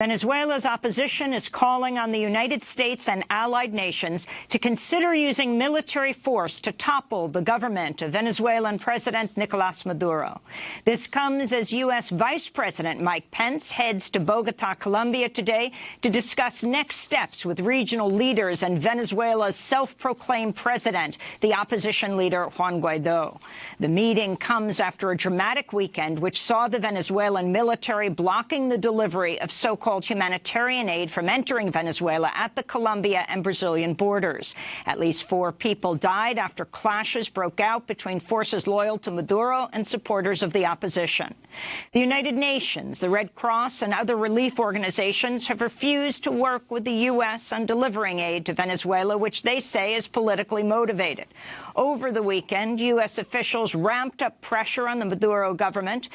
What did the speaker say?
Venezuela's opposition is calling on the United States and allied nations to consider using military force to topple the government of Venezuelan President Nicolas Maduro. This comes as U.S. Vice President Mike Pence heads to Bogota, Colombia today to discuss next steps with regional leaders and Venezuela's self-proclaimed president, the opposition leader Juan Guaido. The meeting comes after a dramatic weekend which saw the Venezuelan military blocking the delivery of so-called so-called humanitarian aid from entering Venezuela at the Colombia and Brazilian borders. At least four people died after clashes broke out between forces loyal to Maduro and supporters of the opposition. The United Nations, the Red Cross and other relief organizations have refused to work with the U.S. on delivering aid to Venezuela, which they say is politically motivated. Over the weekend, U.S. officials ramped up pressure on the Maduro government